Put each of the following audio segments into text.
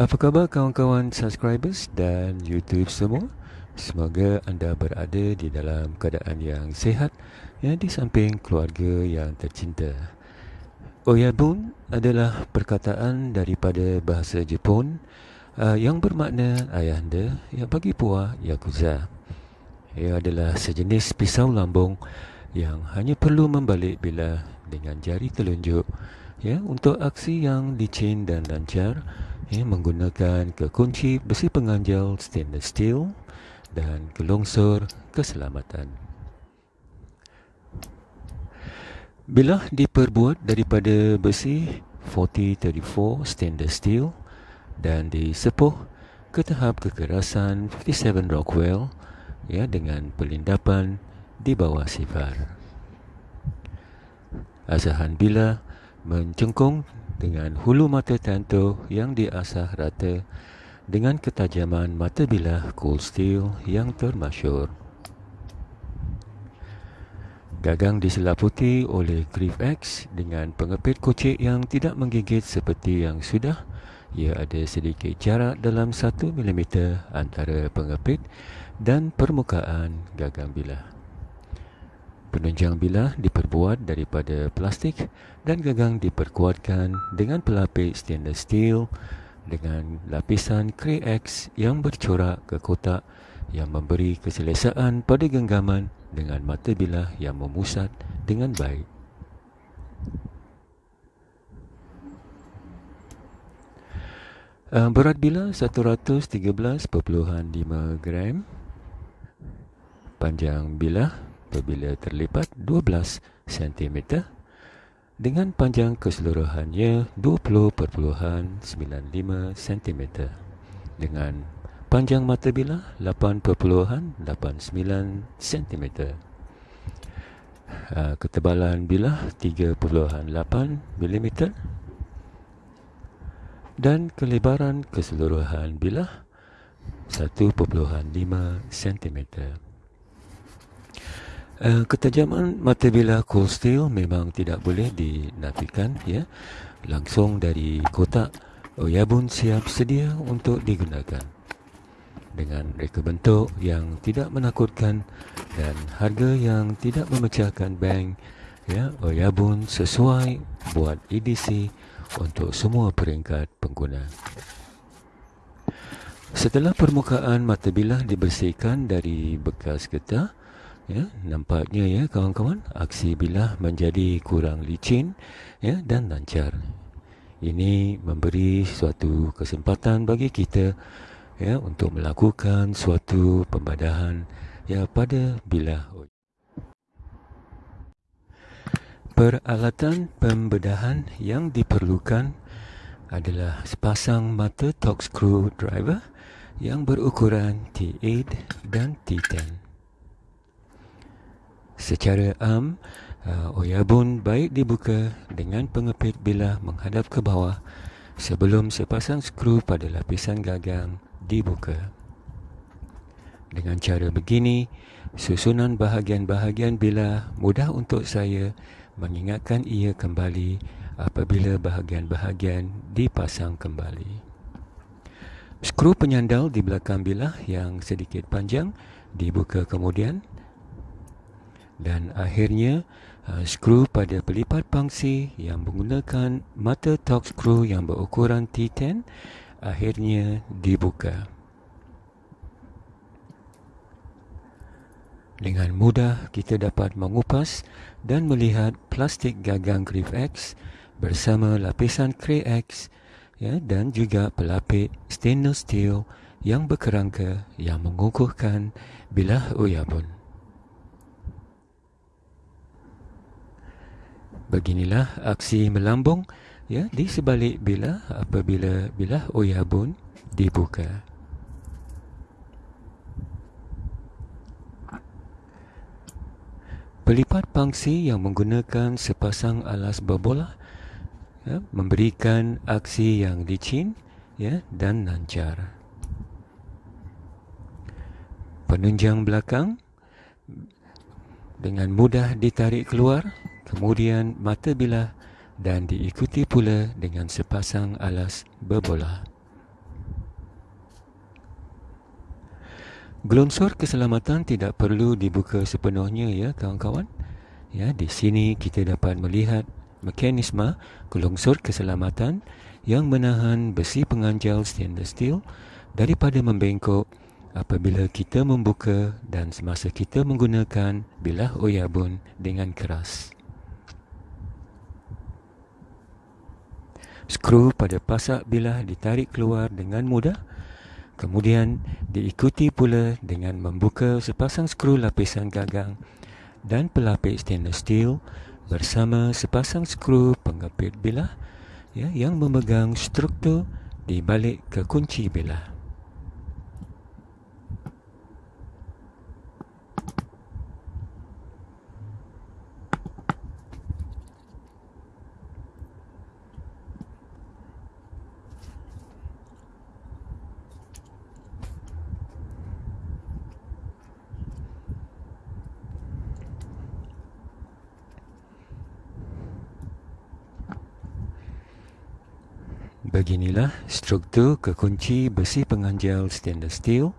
Apa khabar kawan-kawan subscribers dan YouTube semua? Semoga anda berada di dalam keadaan yang sihat ya, di samping keluarga yang tercinta. Oyabun adalah perkataan daripada bahasa Jepun uh, yang bermakna ayahanda yang bagi puah Yakuza. Ia adalah sejenis pisau lambung yang hanya perlu membalik bila dengan jari telunjuk ya untuk aksi yang licin dan lancar ya, menggunakan kekunci besi penganjal stainless steel dan kelongsor keselamatan. Bilah diperbuat daripada besi 4034 stainless steel dan disepuh ke tahap kekerasan 57 Rockwell ya dengan pelindapan di bawah sifar. Asahan bila mencengkung dengan hulu mata tentu yang diasah rata dengan ketajaman mata bilah cold steel yang termasyur. Gagang diselaputi oleh Griff X dengan pengepit kocik yang tidak menggigit seperti yang sudah. Ia ada sedikit jarak dalam 1 mm antara pengepit dan permukaan gagang bilah. Penunjang bilah diperbuat daripada plastik dan gagang diperkuatkan dengan pelapis stainless steel dengan lapisan Cray X yang bercorak ke kotak yang memberi keselesaan pada genggaman dengan mata bilah yang memusat dengan baik. Uh, berat bilah 113.5 gram. Panjang bilah apabila terlipat 12 cm dengan panjang keseluruhannya 20.95 cm dengan panjang mata bilah 8.89 cm ketebalan bilah 3.8 mm dan kelebaran keseluruhan bilah 1.5 cm. Uh, ketajaman mata bilah cold steel memang tidak boleh dinafikan ya. Langsung dari kotak Oyabun siap sedia untuk digunakan. Dengan reka bentuk yang tidak menakutkan dan harga yang tidak memecahkan bank, ya, Oyabun sesuai buat EDC untuk semua peringkat pengguna. Setelah permukaan mata bilah dibersihkan dari bekas getah, ya nampaknya ya kawan-kawan aksi bilah menjadi kurang licin ya dan lancar. Ini memberi suatu kesempatan bagi kita ya untuk melakukan suatu pembadahan ya pada bilah peralatan pembedahan yang diperlukan adalah sepasang mata torque screw driver yang berukuran T8 dan T10 Secara am, uh, oyabun baik dibuka dengan pengepit bilah menghadap ke bawah sebelum sepasang skru pada lapisan gagang dibuka. Dengan cara begini, susunan bahagian-bahagian bilah mudah untuk saya mengingatkan ia kembali apabila bahagian-bahagian dipasang kembali. Skru penyandal di belakang bilah yang sedikit panjang dibuka kemudian dan akhirnya uh, skru pada pelipat pangsi yang menggunakan mata torque screw yang berukuran T10 akhirnya dibuka. Dengan mudah kita dapat mengupas dan melihat plastik gagang Griff X bersama lapisan Cray X ya, dan juga pelapis stainless steel yang berkerangka yang mengukuhkan bilah uyabun. Beginilah aksi melambung ya di sebalik bila apabila bilah oyabun dibuka. Pelipat pangsi yang menggunakan sepasang alas berbola ya, memberikan aksi yang licin ya, dan lancar. Penunjang belakang dengan mudah ditarik keluar kemudian mata bilah dan diikuti pula dengan sepasang alas berbola. Gelongsor keselamatan tidak perlu dibuka sepenuhnya ya kawan-kawan. Ya, di sini kita dapat melihat mekanisme gelongsor keselamatan yang menahan besi penganjal stainless steel daripada membengkok apabila kita membuka dan semasa kita menggunakan bilah oyabun dengan keras. Skru pada pasak bilah ditarik keluar dengan mudah kemudian diikuti pula dengan membuka sepasang skru lapisan gagang dan pelapis stainless steel bersama sepasang skru pengepit bilah ya, yang memegang struktur di balik kekunci bilah. Beginilah struktur kekunci besi penganjal stainless steel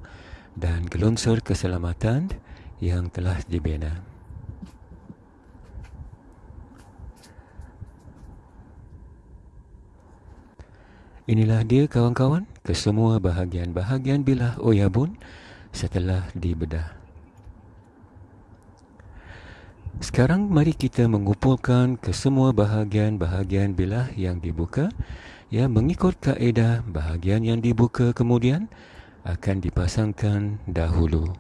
dan gelonsor keselamatan yang telah dibina. Inilah dia kawan-kawan kesemua bahagian-bahagian bilah oyabun setelah dibedah. Sekarang mari kita mengumpulkan kesemua bahagian-bahagian bilah yang dibuka Ya, mengikut kaedah bahagian yang dibuka kemudian akan dipasangkan dahulu.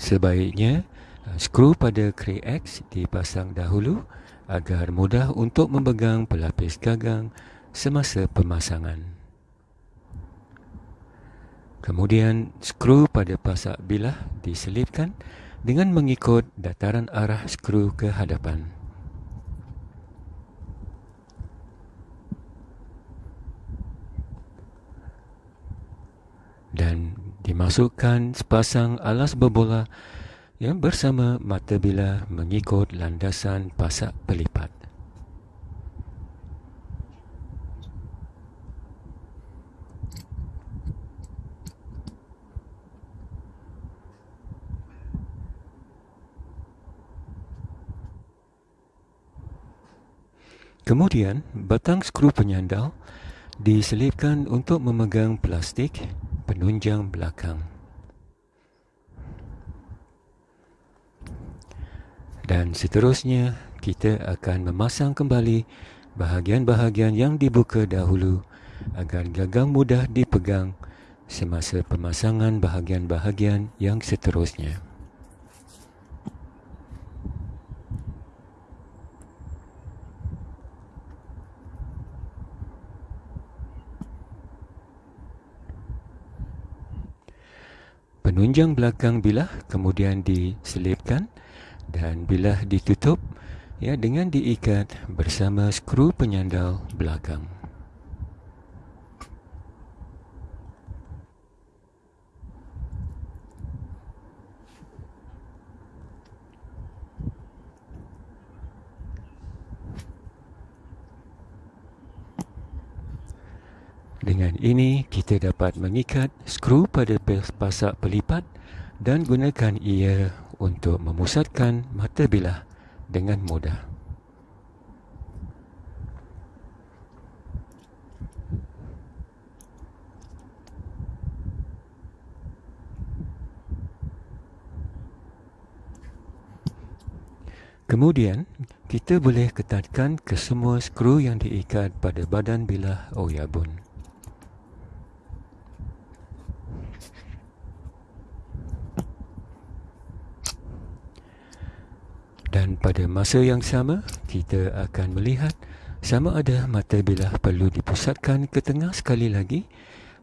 Sebaiknya skru pada kray X dipasang dahulu agar mudah untuk memegang pelapis gagang semasa pemasangan. Kemudian skru pada pasak bilah diselipkan dengan mengikut dataran arah skru ke hadapan. Dan dimasukkan sepasang alas berbola yang bersama mata bila mengikut landasan pasak pelipat. Kemudian, batang skru penyandal diselipkan untuk memegang plastik penunjang belakang. Dan seterusnya, kita akan memasang kembali bahagian-bahagian yang dibuka dahulu agar gagang mudah dipegang semasa pemasangan bahagian-bahagian yang seterusnya. Penunjang belakang bilah kemudian diselipkan dan bilah ditutup ya dengan diikat bersama skru penyandal belakang. Dengan ini, kita dapat mengikat skru pada pasak pelipat dan gunakan ia untuk memusatkan mata bilah dengan mudah. Kemudian, kita boleh ketatkan kesemua skru yang diikat pada badan bilah oyabun. Dan pada masa yang sama, kita akan melihat sama ada mata bilah perlu dipusatkan ke tengah sekali lagi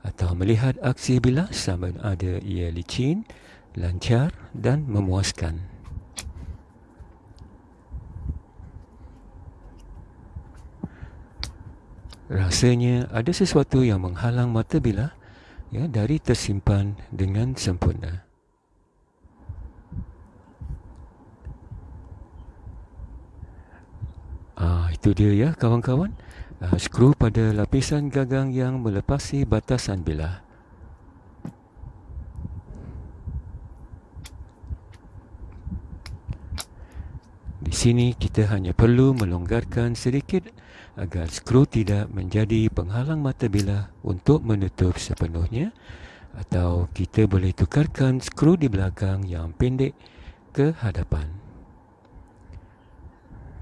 atau melihat aksi bilah sama ada ia licin, lancar dan memuaskan. Rasanya ada sesuatu yang menghalang mata bilah ya, dari tersimpan dengan sempurna. Itu dia ya kawan-kawan. Uh, skru pada lapisan gagang yang melepasi batasan bilah. Di sini kita hanya perlu melonggarkan sedikit agar skru tidak menjadi penghalang mata bilah untuk menutup sepenuhnya atau kita boleh tukarkan skru di belakang yang pendek ke hadapan.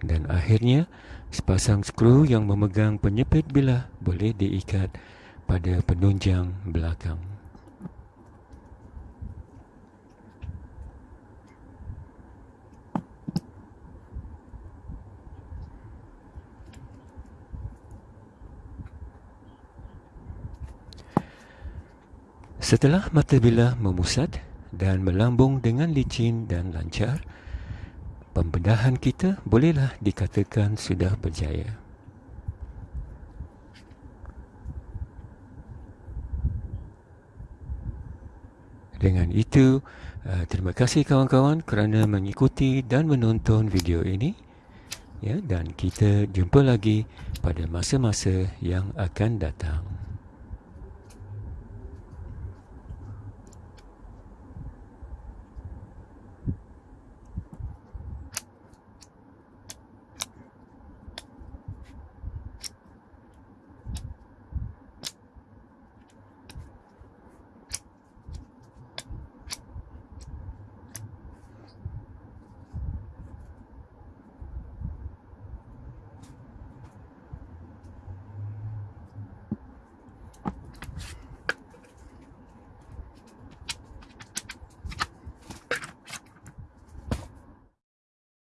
Dan akhirnya, sepasang skru yang memegang penyepit bilah boleh diikat pada penunjang belakang. Setelah mata bilah memusat dan melambung dengan licin dan lancar, pembedahan kita bolehlah dikatakan sudah berjaya. Dengan itu, uh, terima kasih kawan-kawan kerana mengikuti dan menonton video ini. Ya, dan kita jumpa lagi pada masa-masa yang akan datang.